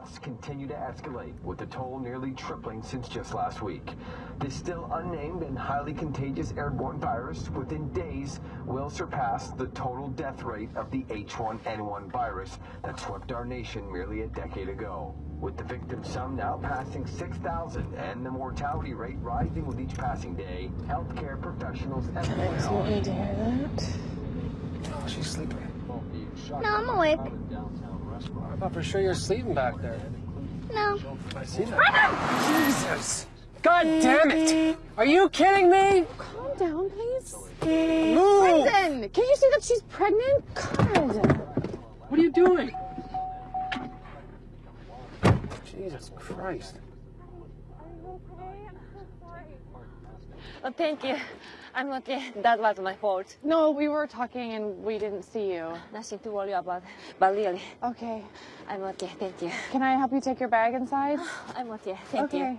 number of deaths continue to escalate, with the toll nearly tripling since just last week. This still unnamed and highly contagious airborne virus, within days, will surpass the total death rate of the H1N1 virus that swept our nation merely a decade ago. With the victim sum now passing 6,000 and the mortality rate rising with each passing day, healthcare professionals estimate. So you need to hear that. Oh, she's sleeping. No, I'm awake. I thought for sure you're sleeping back there. No. I see that. Jesus! God damn it! Are you kidding me? Calm down, please. Move! Brendan, can't you see that she's pregnant? God. What are you doing? Jesus Christ. Oh, thank you. I'm okay. That was my fault. No, we were talking and we didn't see you. Nothing to worry about. But really, Okay. I'm okay. Thank you. Can I help you take your bag inside? I'm okay. Thank okay. you.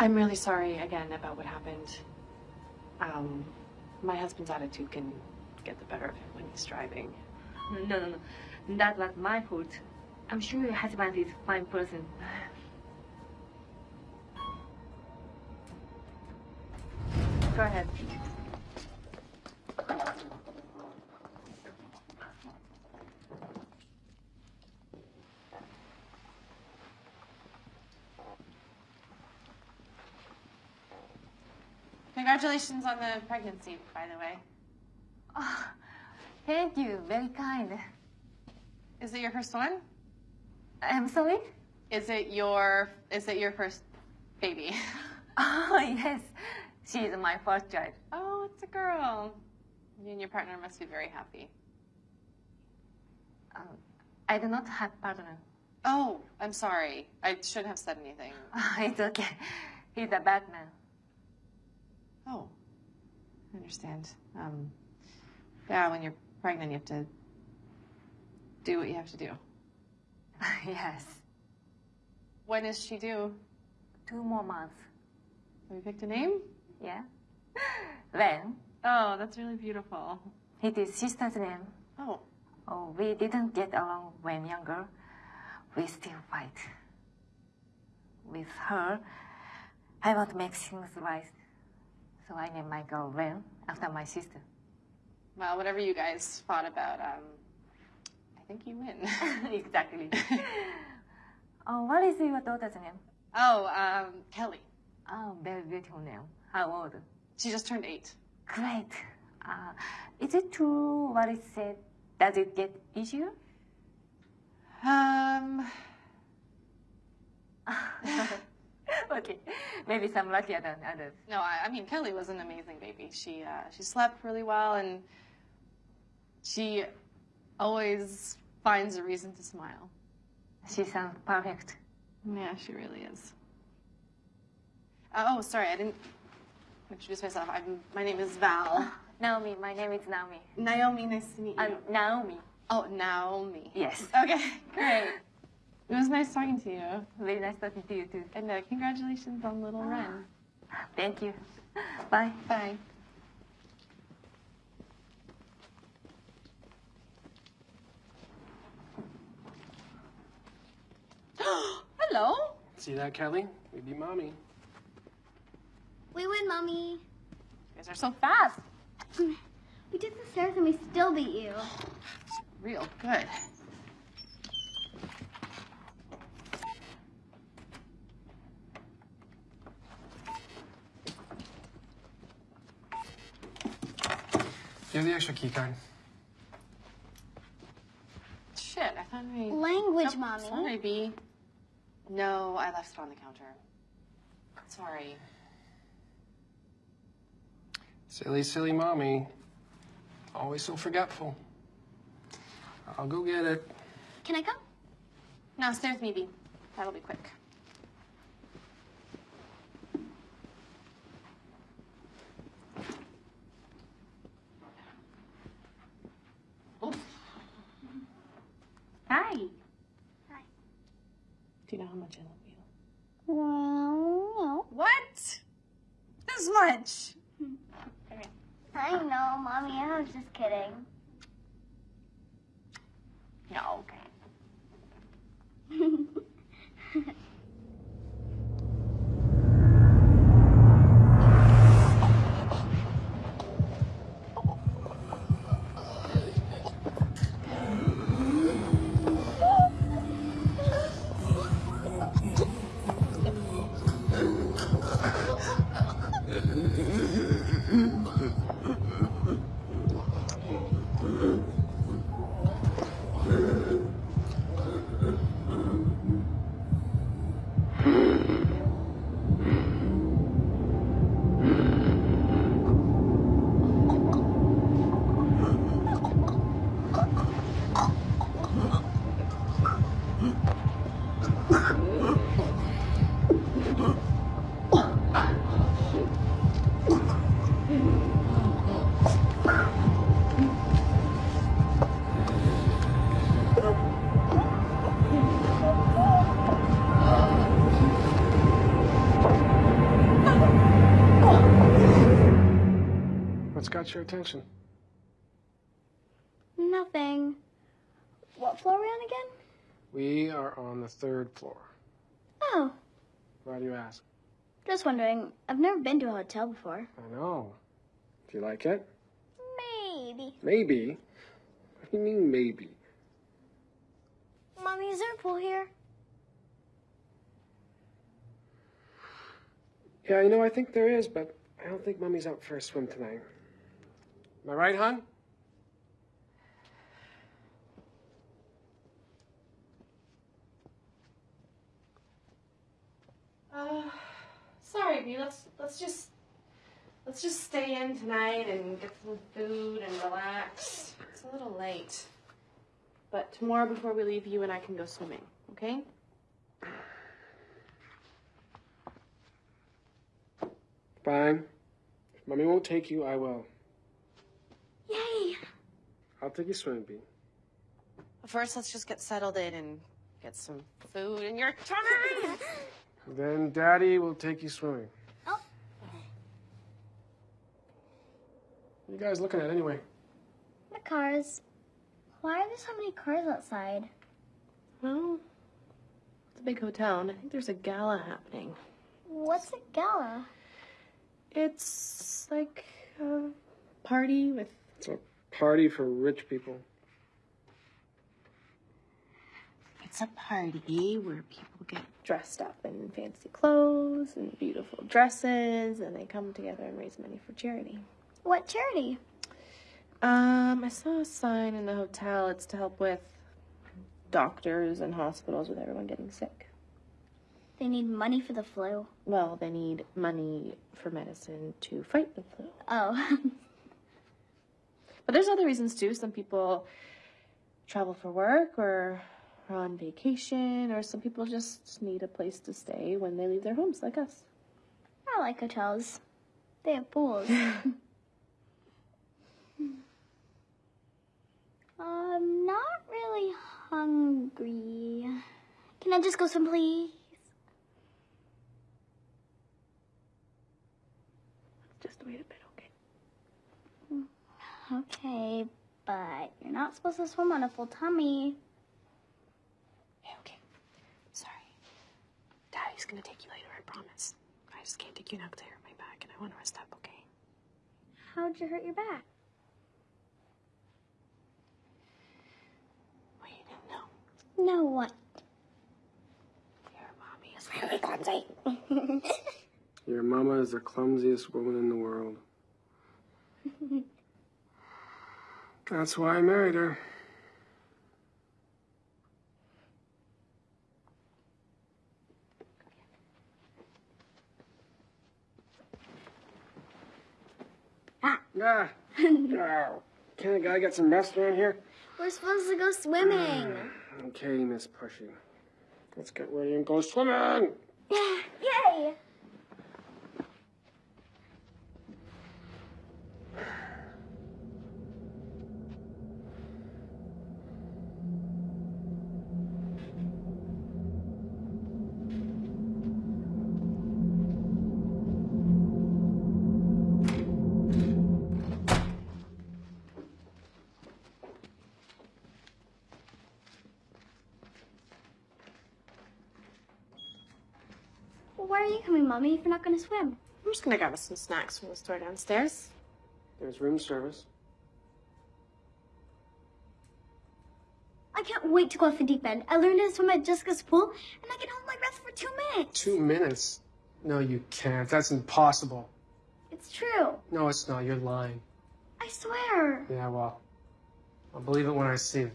I'm really sorry again about what happened. Um, my husband's attitude can get the better of him when he's driving. No, no, no. That was my fault. I'm sure your husband is a fine person. Go ahead. Congratulations on the pregnancy, by the way. Oh, thank you. Very kind. Is it your first one? I'm sorry? Is it your is it your first baby? Oh, yes. She is my first child. Oh, it's a girl. You and your partner must be very happy. Um, I do not have partner. Oh, I'm sorry. I shouldn't have said anything. it's okay. He's a bad man. Oh, I understand. Um, yeah, when you're pregnant, you have to do what you have to do. yes. When is she due? Two more months. Have you picked a name? Yeah. When Oh, that's really beautiful. it is sister's name. Oh, Oh, we didn't get along when younger. We still fight. With her, I want to make things right. So I named my girl Ren after my sister. well, whatever you guys fought about, um, I think you win. exactly. oh, what is your daughter's name? oh, um, Kelly. Oh, very beautiful name. How old? She just turned eight. Great. Uh, is it true what it said? Does it get easier? Um, okay, maybe some luckier than others. no, I, I mean Kelly was an amazing baby. She uh, she slept really well, and she always finds a reason to smile. She sounds perfect. Yeah, she really is. Uh, oh, sorry, I didn't introduce myself. I'm, my name is Val. Naomi, my name is Naomi. Naomi, nice to meet you. I'm Naomi. oh, Naomi. Yes. Okay, great. It was nice talking to you. Very nice talking to you too. And uh, congratulations on little Ren. Thank you. Bye. Bye. Hello. See that, Kelly? We beat mommy. We win, Mommy. You guys are so fast. We did the stairs and we still beat you. It's Real good. You have the extra key card. Shit, I thought I. Language, Nope, Mommy. Sorry, B. No, I left it on the counter. Sorry. Silly, silly mommy. Always so forgetful. I'll go get it. Can I come? No, stay with me, B. That'll be quick. Oof. Hi. Do you know how much I love you? Well, What? This much? I know, Mommy. I was just kidding. No, okay. got your attention? Nothing. What floor are we on again? We are on the third floor. Oh, Why do you ask? just wondering. I've never been to a hotel before. I know. Do you like it? Maybe. Maybe. What do you mean, maybe? Mommy, is there a pool here? Yeah, you know, I think there is, but I don't think Mommy's out for a swim tonight. Am I right, hon? Uh, sorry, B. Let's let's just let's just stay in tonight and get some food and relax. It's a little late, but tomorrow before we leave, you and I can go swimming. Okay? Fine. If mommy won't take you, I will. Yay! I'll take you swimming, Pete. First, let's just get settled in and get some food in your tummy. Then Daddy will take you swimming. Oh. What are you guys looking at anyway? The cars. Why are there so many cars outside? well, it's a big hotel, and I think there's a gala happening. What's a gala? It's like a party with It's a party for rich people. It's a party where people get dressed up in fancy clothes and beautiful dresses, and they come together and raise money for charity. What charity? Um, I saw a sign in the hotel. It's to help with doctors and hospitals with everyone getting sick. They need money for the flu. Well, they need money for medicine to fight the flu. Oh. But there's other reasons too. Some people travel for work or are on vacation, or some people just need a place to stay when they leave their homes, like us. I like hotels. They have pools. I'm um, not really hungry. Can I just go some, please? Just wait a bit, okay? Okay, but you're not supposed to swim on a full tummy. Okay, okay. Sorry. Daddy's gonna take you later, I promise. I just can't take you now because I hurt my back and I want to rest up, okay? How'd you hurt your back? Well, you didn't know. No, what? Your mommy is really clumsy. Your mama is the clumsiest woman in the world. That's why I married her. Ah. Ah. Oh. Can a guy get some rest around here? We're supposed to go swimming. Okay, Miss Pushy. Let's get ready and go swimming. Yay! Why are you coming, Mommy, if you're not gonna swim? I'm just gonna grab us some snacks from the store downstairs. There's room service. I can't wait to go off the deep end. I learned to swim at Jessica's pool, and I can hold my breath for two minutes. Two minutes? No, you can't. That's impossible. It's true. No, it's not. You're lying. I swear. Yeah, well, I'll believe it when I see it.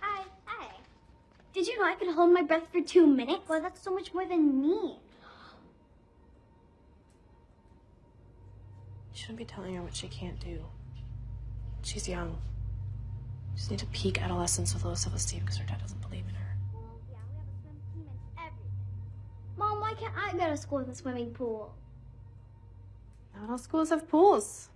Hi. Hi. Did you know I could hold my breath for two minutes? Well, that's so much more than me. You shouldn't be telling her what she can't do. She's young. Just need to peak adolescence with low self-esteem because her dad doesn't believe in her. Well, yeah, we have a swim team and everything. Mom, why can't I go to school with a swimming pool? Not all schools have pools.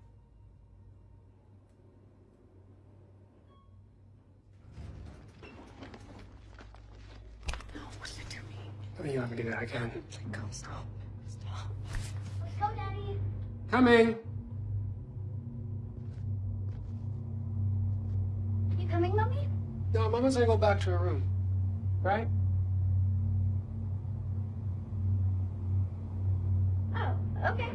No, what are you doing? Oh, you want me to do that again? Like, go, stop. Stop. Let's go, Daddy. Coming. You coming, Mommy? No, Mama's gonna go back to her room. Right? Oh, okay.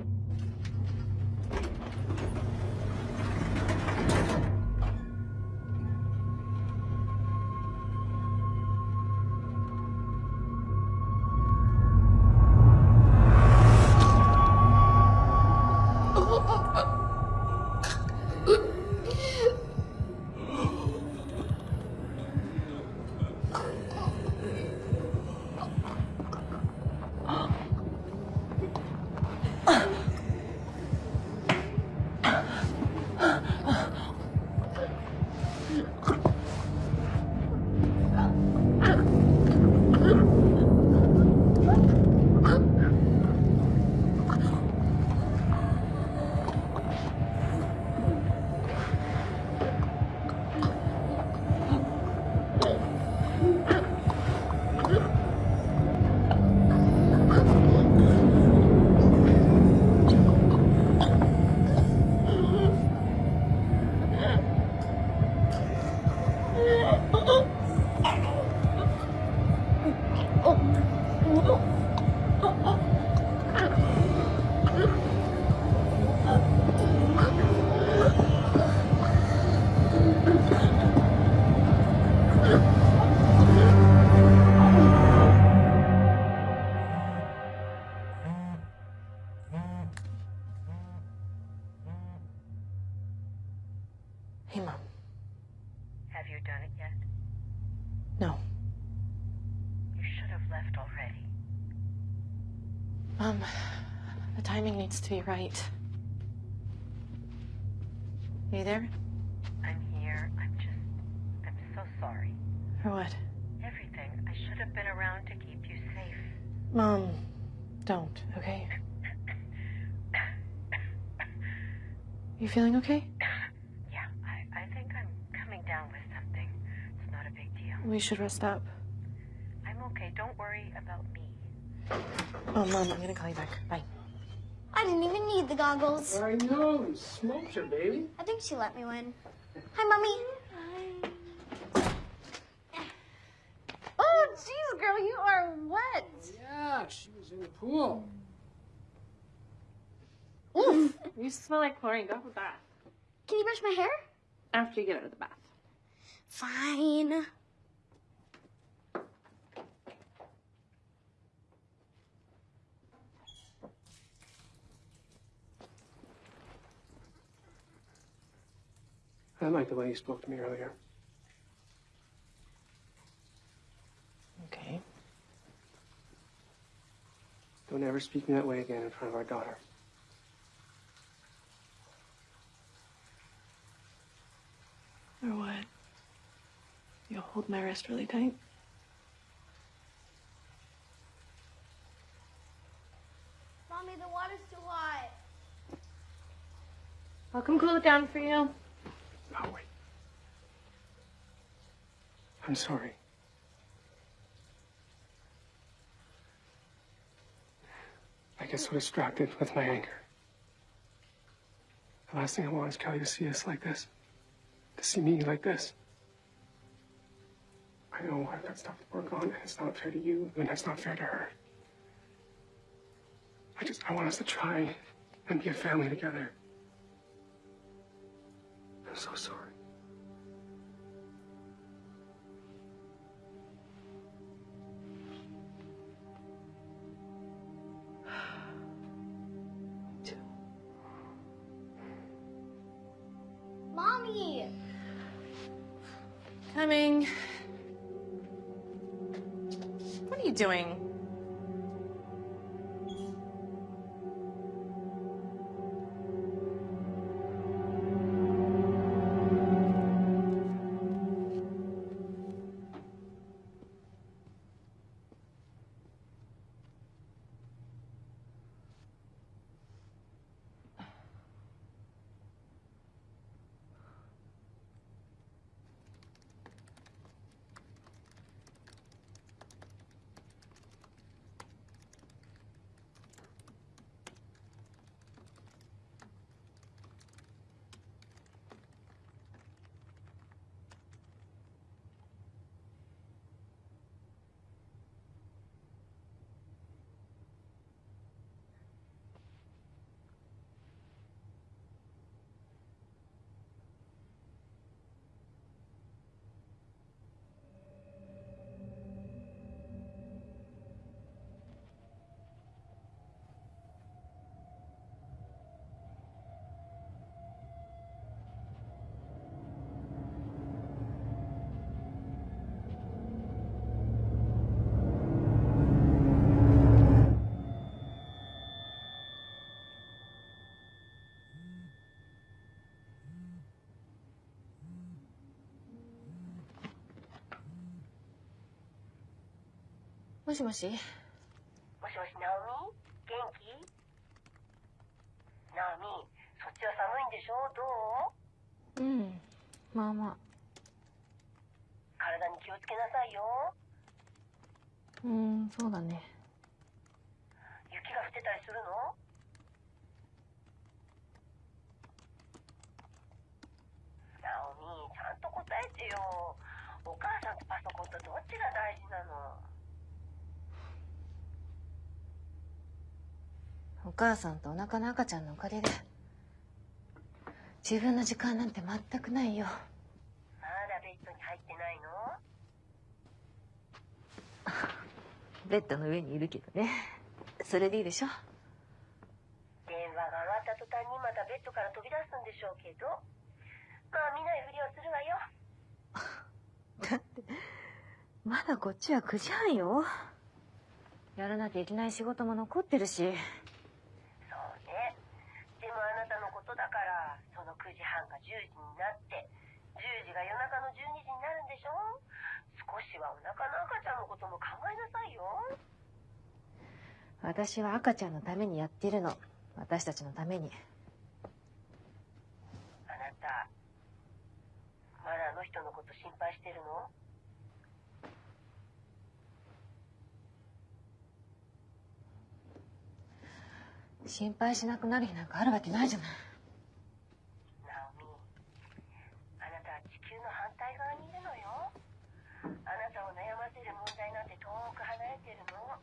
To be right. Are you there? I'm here. I'm just. I'm so sorry. For what? Everything. I should have been around to keep you safe. Mom, don't, okay? You feeling okay? Yeah, I, I think I'm coming down with something. It's not a big deal. We should rest up. I'm okay. Don't worry about me. Oh, Mom, I'm gonna call you back. Bye. I didn't even need the goggles. I know. You smoked her, baby. I think she let me win. Hi, Mommy. Hi. Oh, jeez, girl, you are wet. Yeah, she was in the pool. Oof. you smell like chlorine. Go have a bath. Can you brush my hair? After you get out of the bath. Fine. I like the way you spoke to me earlier. Okay. Don't ever speak to me that way again in front of our daughter. Or what? You'll hold my wrist really tight? Mommy, the water's too hot. I'll come cool it down for you. Oh, wait. I'm sorry. I get so distracted with my anger. The last thing I want is Kelly to see us like this, to see me like this. I know I've got stuff to work on, and it's not fair to you, and it's not fair to her. I just, I want us to try and be a family together. I'm so sorry. Mommy! Coming. What are you doing? Moshi moshi. もしもし、ナオミ？元気？ナオミ、そっちは寒いんでしょ？どう？うん。まあまあ。体に気をつけなさいよ。うん、そうだね。雪が降ってたりするの？ナオミ、ちゃんと答えてよ。お母さんとパソコンとどっちが大事なの？お母さんとお腹の赤ちゃんのおかげで自分の時間なんて全くないよ。まだベッドに入ってないの？ベッドの上にいるけどね。それでいいでしょ？電話が終わった途端にまたベッドから飛び出すんでしょうけど。まあ見ないふりをするわよ。だってまだこっちは9時半よ。やらなきゃいけない仕事も残ってるしそうねでもあなたのことだからその9時半が10時になって10時が夜中の12時になるんでしょ？少しはお腹の赤ちゃんのことも考えなさいよ。私は赤ちゃんのためにやってるの。私たちのために。あなたまだあの人のこと心配してるの？心配しなくなる日なんかあるわけないじゃないナオミあなたは地球の反対側にいるのよあなたを悩ませる問題なんて遠く離れてるの？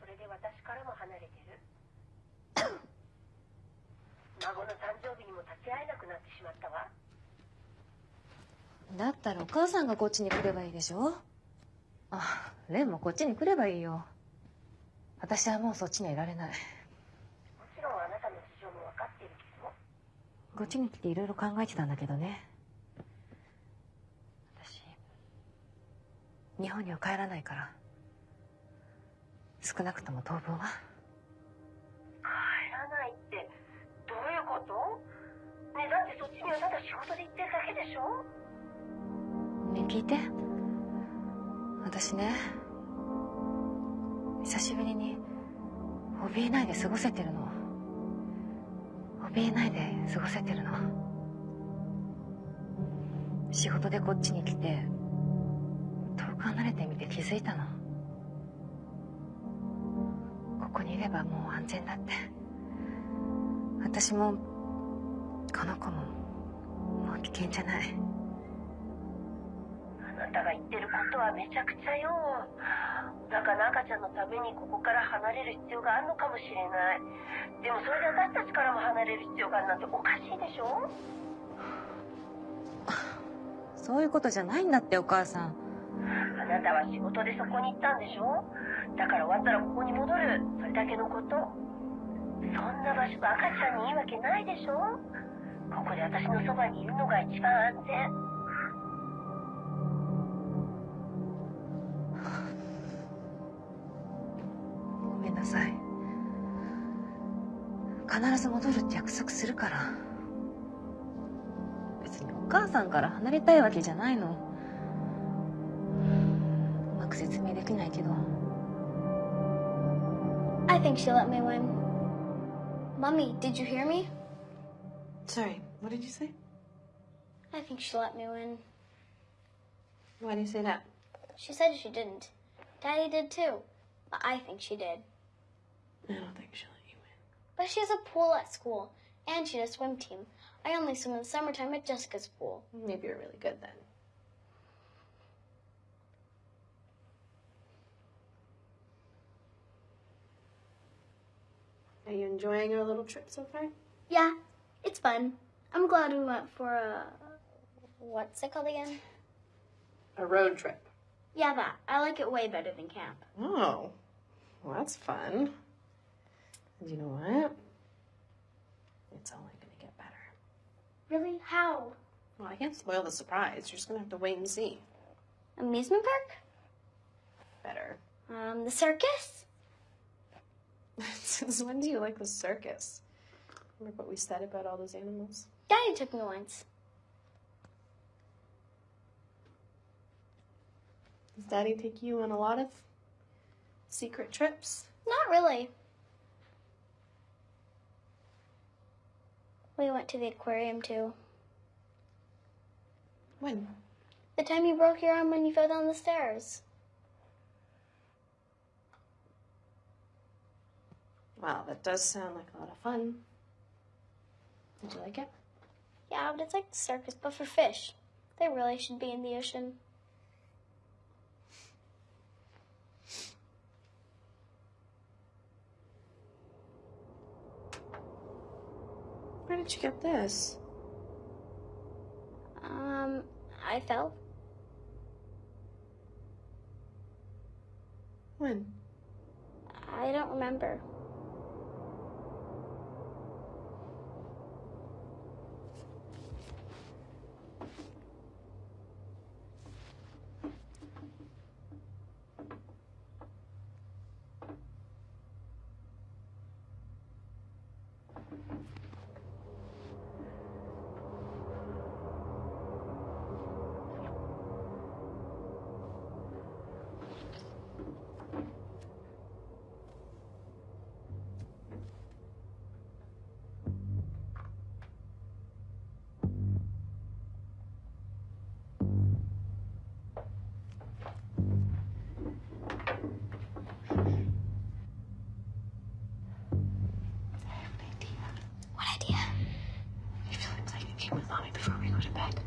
それで私からも離れてる？孫の誕生日にも立ち会えなくなってしまったわ。だったらお母さんがこっちに来ればいいでしょ？あレンもこっちに来ればいいよ。私はもうそっちにはいられない。もちろんあなたの事情も分かってるけど。こっちに来ていろいろ考えてたんだけどね私日本には帰らないから。少なくとも当分は？帰らないってどういうこと？ねだってそっちにはただ仕事で行ってるだけでしょ？ね聞いて。私ね久しぶりに怯えないで過ごせてるの。怯えないで過ごせてるの。仕事でこっちに来て離れてみて気づいたの。ここにいればもう安全だって。私もこの子ももう危険じゃない。あなたが言ってることはめちゃくちゃよ。お腹の赤ちゃんのためにここから離れる必要があるのかもしれない。でもそれで私たちからも離れる必要があるなんておかしいでしょ。そういうことじゃないんだってお母さん。あなたは仕事でそこに行ったんでしょ？だから終わったらここに戻る。それだけのこと。そんな場所が赤ちゃんにいいわけないでしょ？ここで私のそばにいるのが一番安全。ごめんなさい。必ず戻るって約束するから。別にお母さんから離れたいわけじゃないの。説明できないけど I think she'll let me win. Mummy, did you hear me? Sorry, what did you say? I think she'll let me win. Why do you say that? She said she didn't. Daddy did too. But I think she did. I don't think she'll let you win. But she has a pool at school, and she has a swim team. I only swim in the summertime at Jessica's pool. Maybe you're really good then. Are you enjoying our little trip so far? Yeah, it's fun. I'm glad we went for a. What's it called again? A road trip. Yeah, that. I like it way better than camp. Oh, well, that's fun. And you know what? It's only gonna get better. Really? How? Well, I can't spoil the surprise. You're just gonna have to wait and see. Amusement park? Better. Um, the circus? Since when do you like the circus? Remember what we said about all those animals? Daddy took me once. Does Daddy take you on a lot of secret trips? Not really. We went to the aquarium too. When? The time you broke your arm when you fell down the stairs. Wow, that does sound like a lot of fun. Did you like it? Yeah, but it's like the circus, but for fish. They really should be in the ocean. Where did you get this? Um, I fell. When? I don't remember. Mommy before we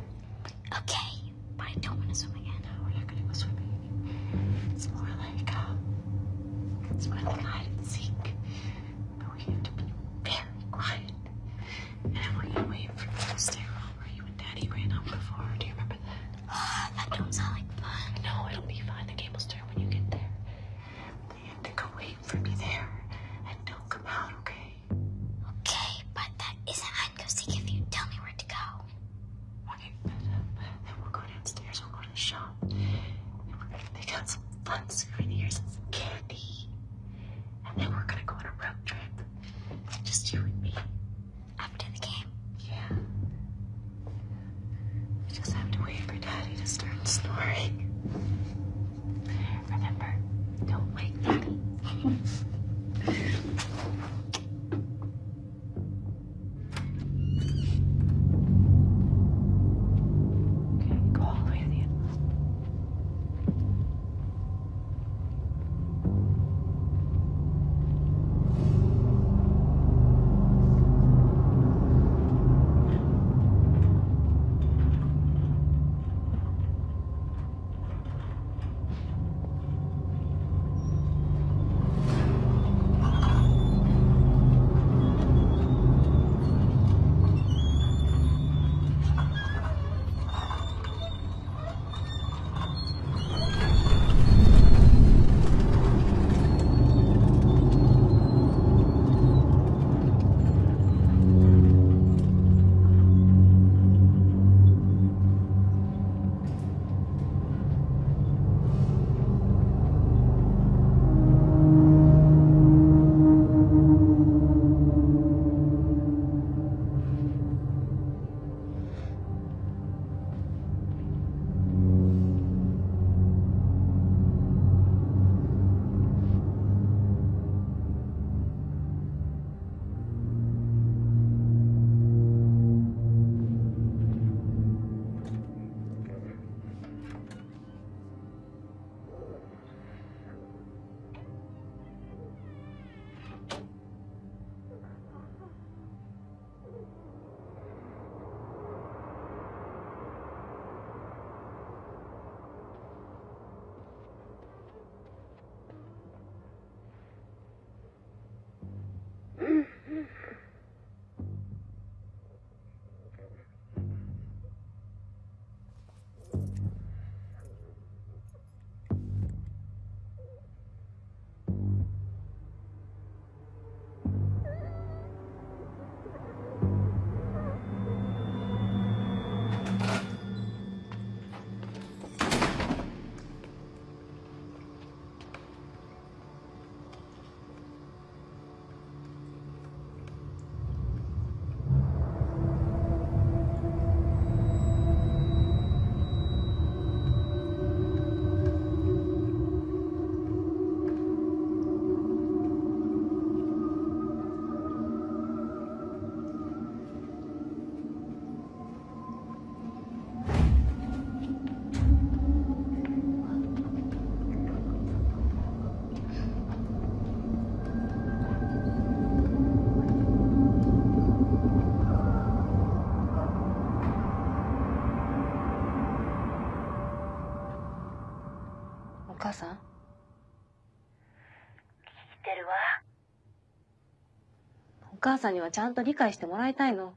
母さんにはちゃんと理解してもらいたいの。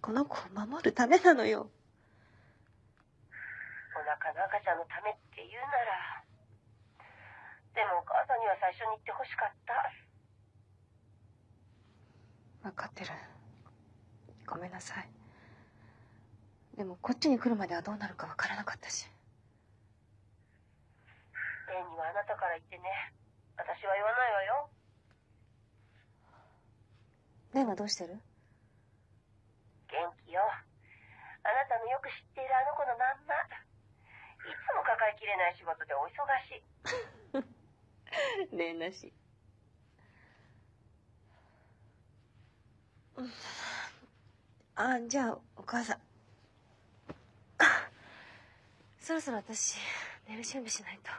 この子を守るためなのよ。お腹の赤ちゃんのためって言うなら。でもお母さんには最初に言ってほしかった。分かってる。ごめんなさい。でもこっちに来るまではどうなるか分からなかったし。レンにはあなたから言ってね。私は言わないわよ。レンはどうしてる？元気よ。あなたのよく知っているあの子のまんま。いつも抱えきれない仕事でお忙しい。レンらしい。あ、じゃあ、お母さん。あ そろそろ私、寝る準備しないと。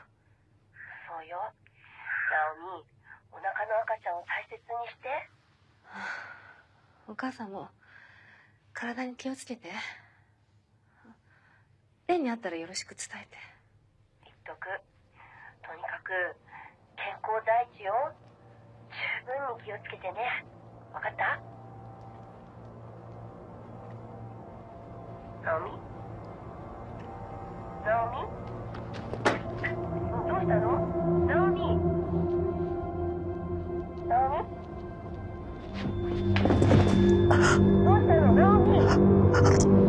そうよ。ナオミ、お腹の赤ちゃんを大切にして。お母さんも、体に気をつけて。レンに会ったらよろしく伝えて。言っとく。とにかく、健康第一よ。十分に気をつけてね。わかった？ナオミ？ナオミ？どうしたの？Ренард.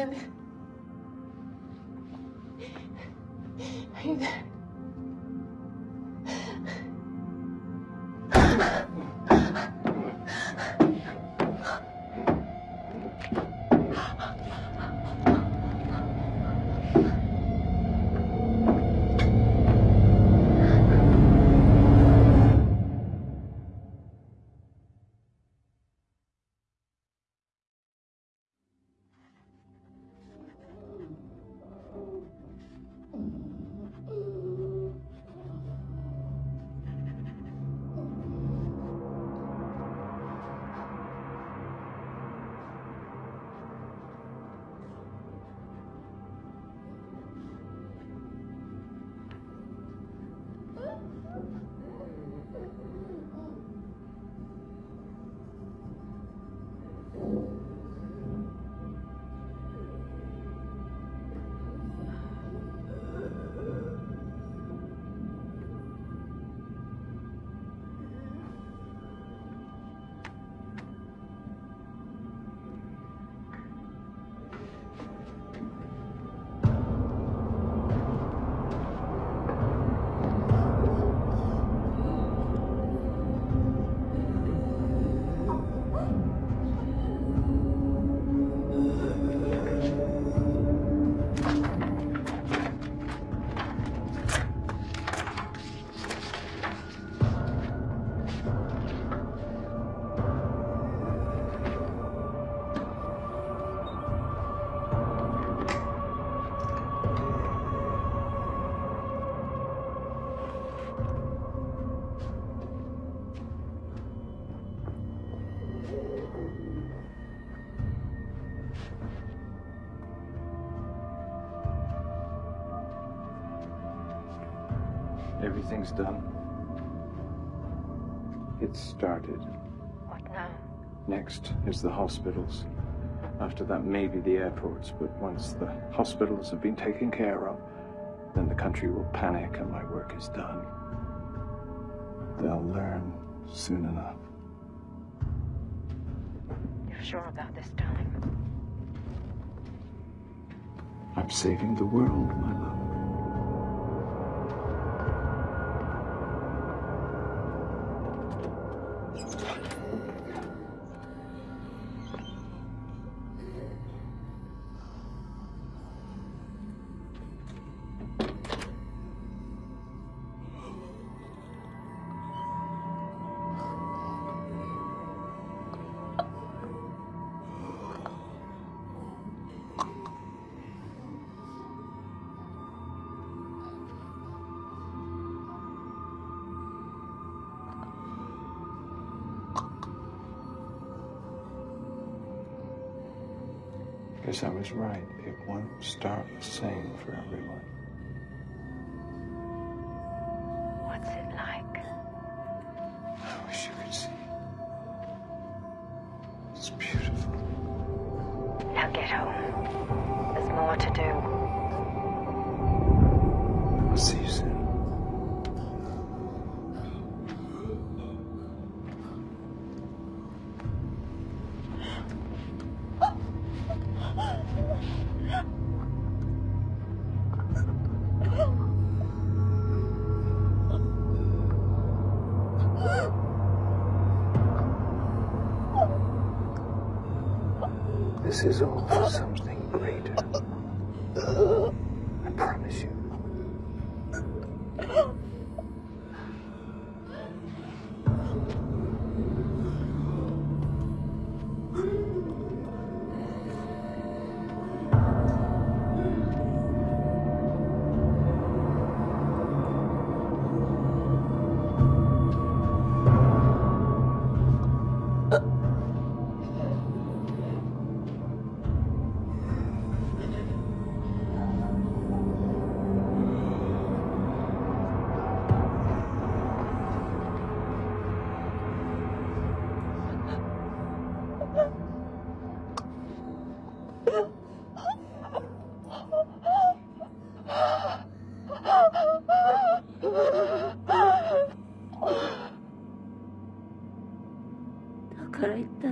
Brandon? Everything's done. It's started. What now? Next is the hospitals. After that, maybe the airports. But once the hospitals have been taken care of, then the country will panic and my work is done. They'll learn soon enough. You're sure about this, darling? I'm saving the world, my love. Right. It won't start the same for everyone. What's it like? I wish you could see. It's beautiful. Now get home. There's more to do.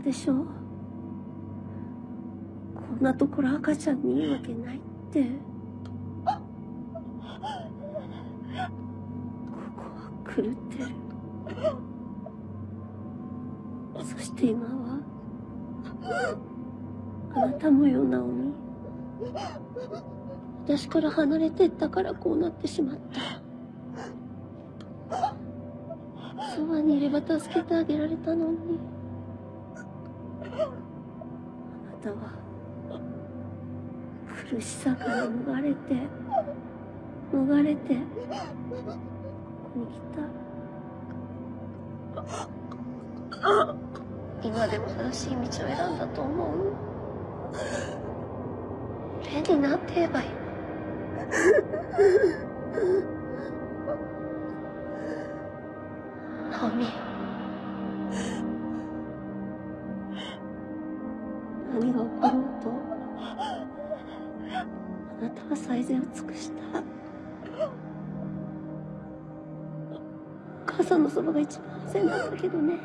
でしょ？こんなところ赤ちゃんにいいわけないって。ここは狂ってる。そして今はあなたもよナオミ私から離れてったからこうなってしまった。そばにいれば助けてあげられたのに。あなたは苦しさから逃れて逃れてここに来た。今でも正しい道を選んだと思う。レになんて言えばいい。ナオミ。のそばが一番安全だったけどね。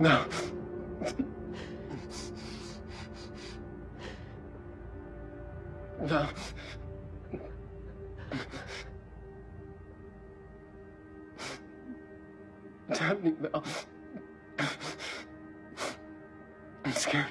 No. No. Tell me, Mel. I'm scared.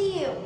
See you.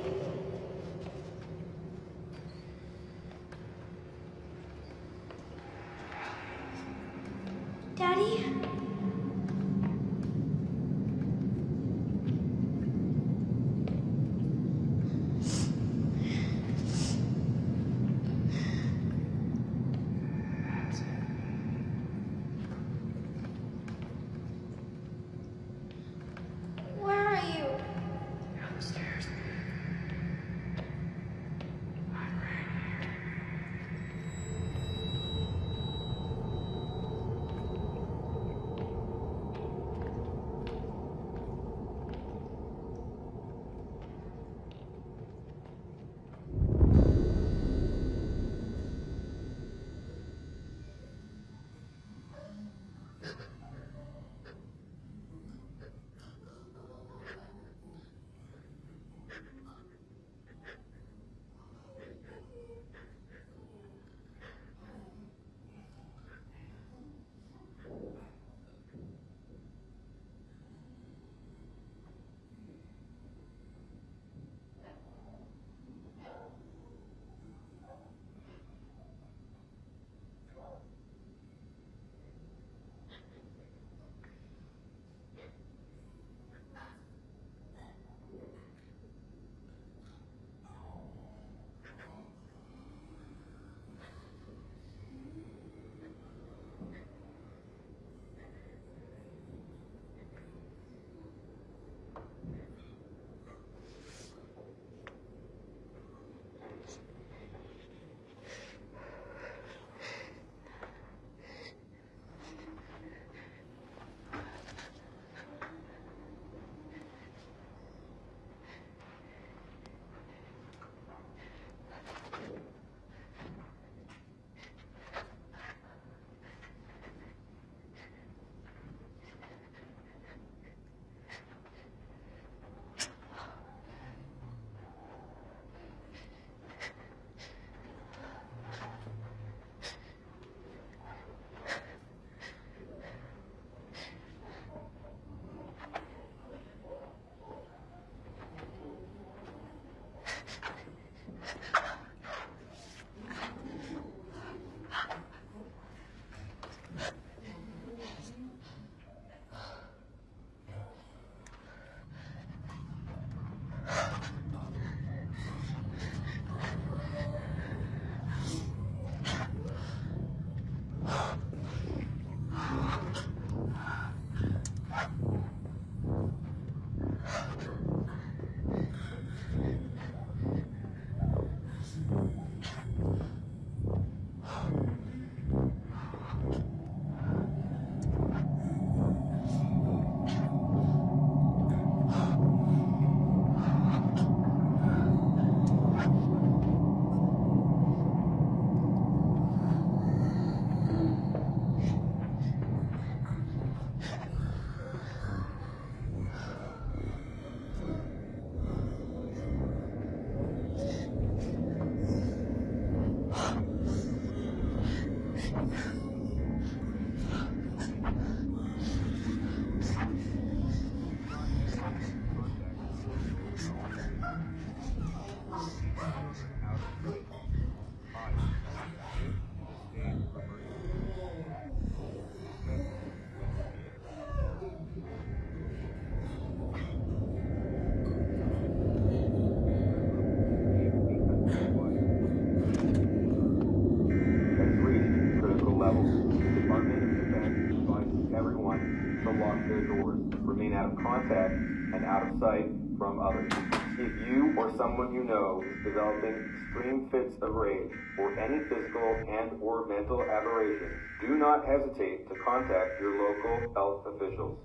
From others. If you or someone you know is developing extreme fits of rage or any physical and or mental aberration, do not hesitate to contact your local health officials.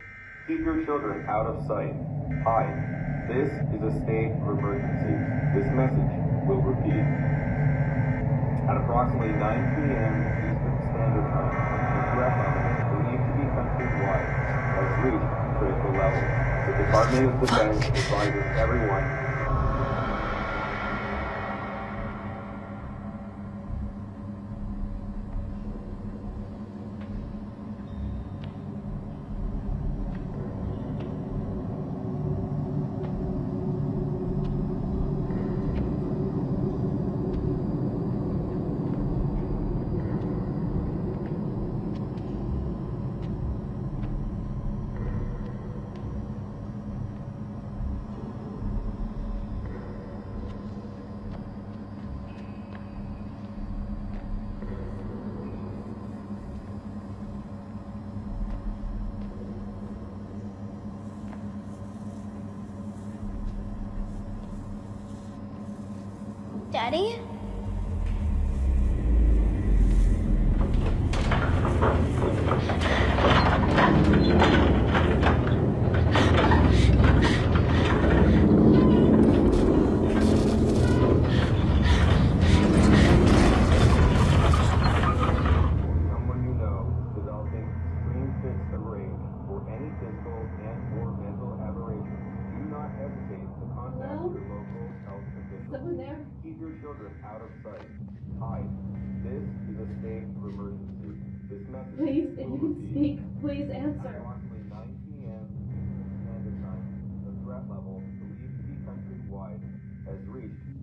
Keep your children out of sight. Hi, this is a state of emergency. This message will repeat. At approximately 9 p.m. Eastern Standard Time, threat level believed to be countrywide has reached critical levels. The Department of Defense advises everyone Daddy?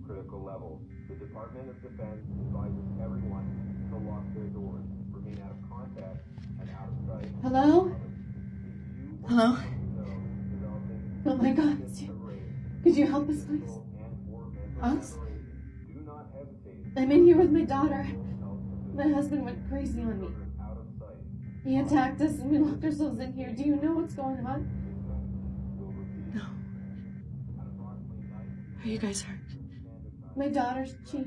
Critical levels. The Department of Defense advises everyone to lock their doors, remain out of contact, and out of sight. Hello? Hello? Oh my God. Could you help us, please? and or mental Us? aberration. Do not hesitate. I'm in here with my daughter. My husband went crazy on me. Out of sight. He attacked us and we locked ourselves in here. Do you know what's going on? No. Are you guys hurt? My daughter, she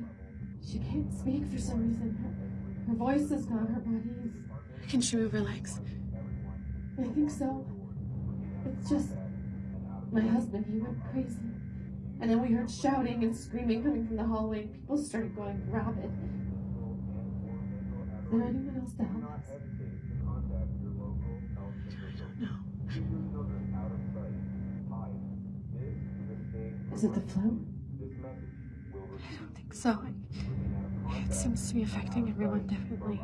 she can't speak for some reason. Her, her voice is gone. Her body is. Can she move her legs? I think so. It's just my husband. He went crazy, and then we heard shouting and screaming coming from the hallway. People started going rabid. Is there anyone else to help us? No. Is it the flu? Don't so. It seems to be affecting everyone differently.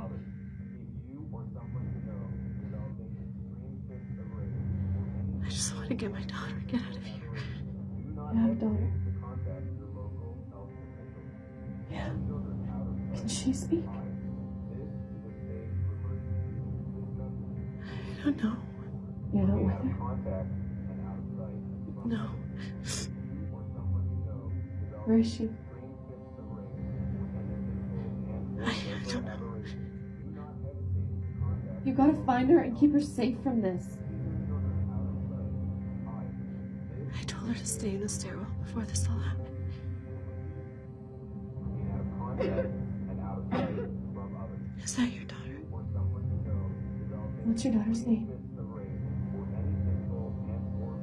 I just want to get my daughter get out of here. You have a daughter. Yeah. Can she speak? I don't know. You're not with her. No. Where is she? I, don't know. You gotta find her and keep her safe from this. I told her to stay in the stairwell before this all happened. Is that your daughter? What's your daughter's name?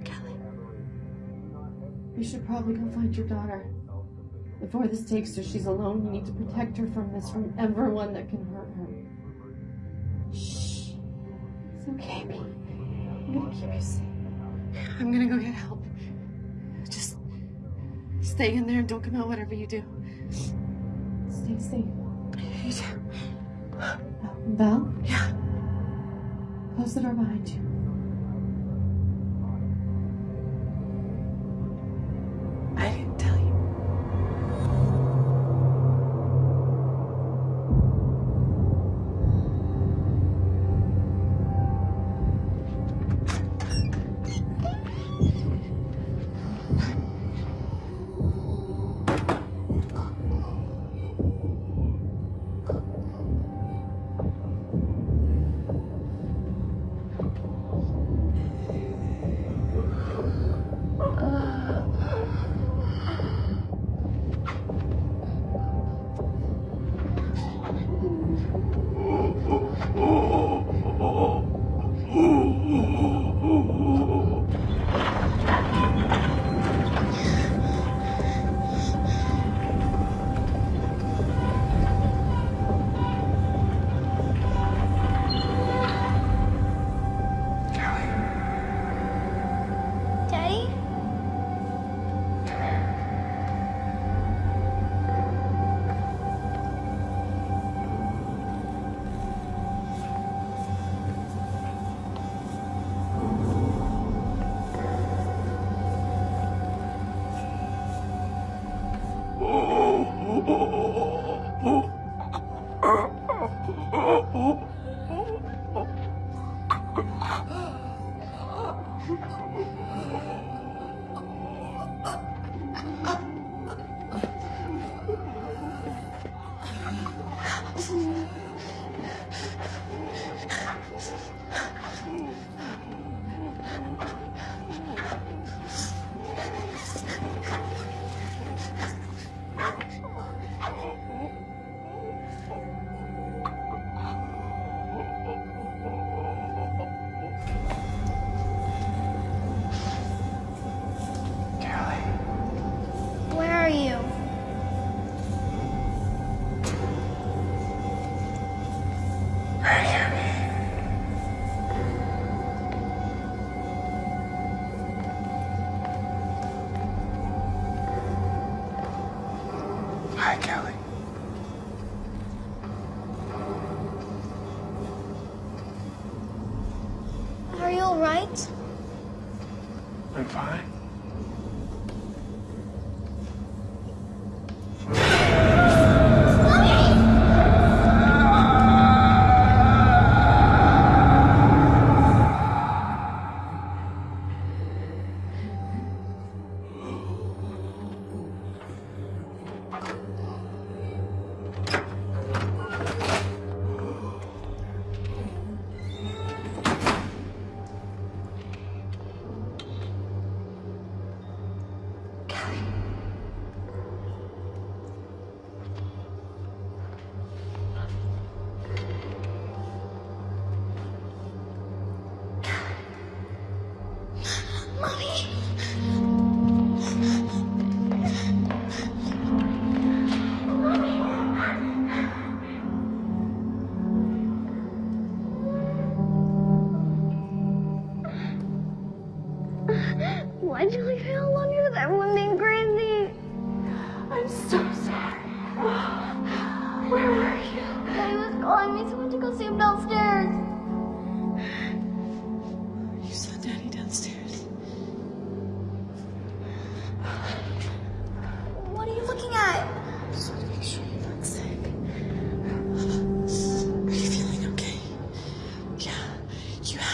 Kelly. You should probably go find your daughter. Before this takes her, she's alone. You need to protect her from this, from everyone that can hurt her. Shh. It's okay, baby. I'm gonna keep you safe. I'm gonna go get help. Just stay in there and don't come out whatever you do. Stay safe. You too. Val, Yeah. close the door behind you.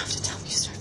Have to tell me you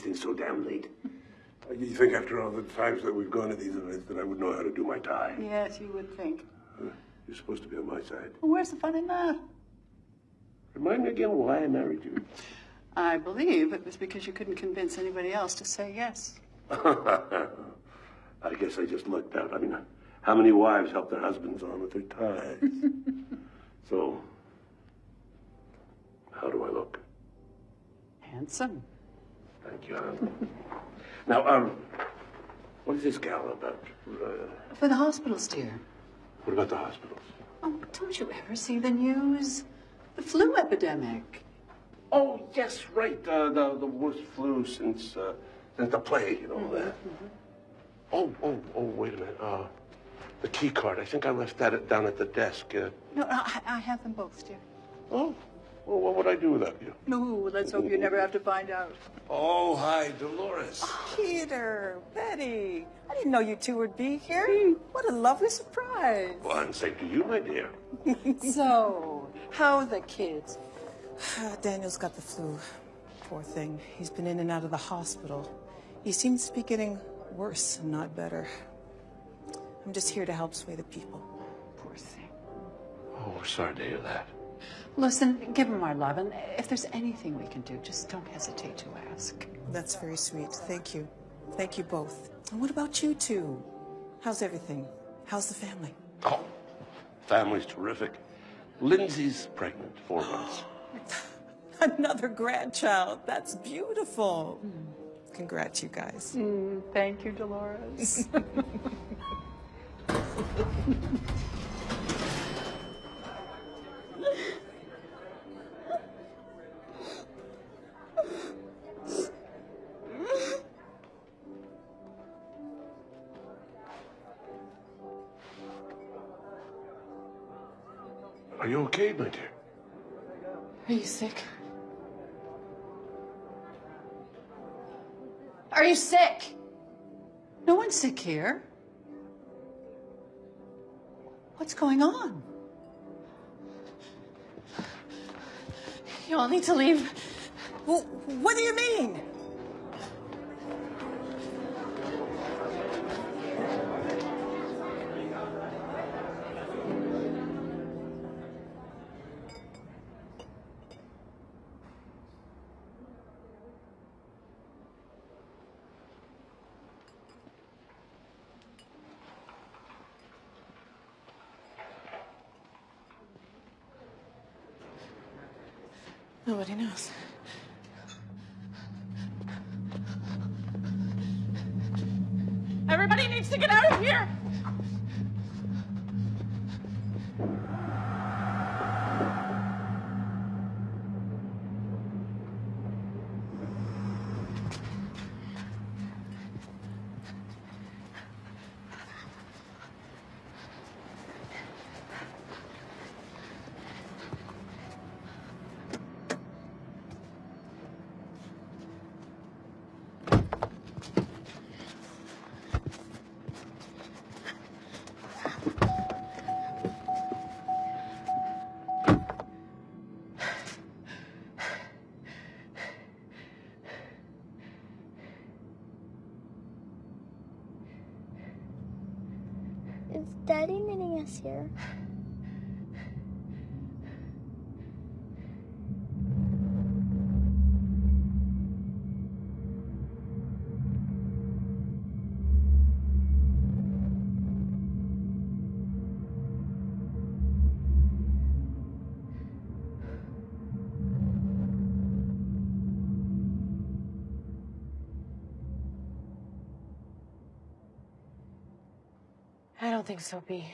why do they have these things so damn late? You think after all the times that we've gone to these events that I would know how to do my tie? Yes, you would think. Uh, You're supposed to be on my side. Well, where's the fun in that? Remind me again why I married you. I believe it was because you couldn't convince anybody else to say yes. I guess I just lucked out. I mean, how many wives help their husbands on with their ties? so, how do I look? Handsome. Thank you, hon. now, um, what is this gal about? Uh, For the hospitals, dear. what about the hospitals? Oh, don't you ever see the news? The flu epidemic. Oh, yes, right. Uh, the the worst flu since uh, since the plague and all that. Oh, oh, oh, wait a minute. Uh, the key card. I think I left that down at the desk. Uh, No, I, I have them both, dear. oh, well, what would I do without you? No, let's hope you never have to find out. Oh, hi, Dolores. Oh, Peter, Betty, I didn't know you two would be here. What a lovely surprise. Well, and same to you, my dear. so, how are the kids? Daniel's got the flu. Poor thing. He's been in and out of the hospital. He seems to be getting worse and not better. I'm just here to help sway the people. Poor thing. Oh, we're sorry to hear that. Listen, give him our love, and if there's anything we can do, just don't hesitate to ask. That's very sweet. Thank you. Thank you both. And what about you two? How's everything? How's the family? Oh, family's terrific. Lindsay's pregnant, four months. Another grandchild. That's beautiful. Congrats, you guys. Mm, thank you, Dolores. okay, my dear? Are you sick? Are you sick? no one's sick here. What's going on? You all need to leave. Well, what do you mean? Nobody knows. Everybody needs to get out of here. Is Us here? I don't think so, B.